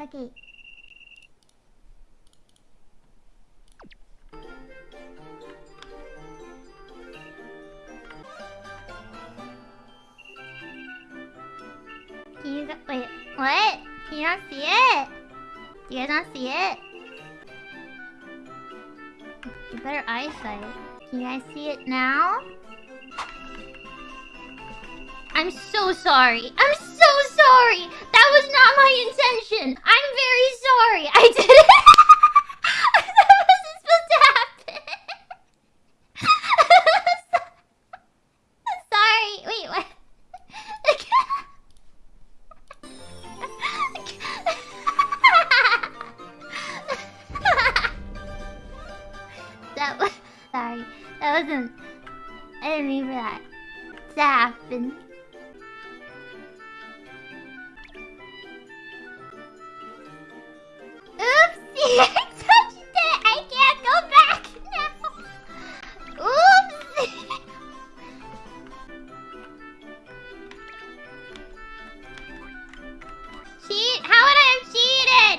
okay. Can you gu- wait? What? Can you not see it? Do you guys not see it? Better eyesight. Can you guys see it now? I'm so sorry. I'm so sorry. That was not my intention. I'm very sorry. I did sorry. That wasn't... I didn't mean for that to happen. Oopsie! I touched it! I can't go back now! Oopsie! How would I have cheated?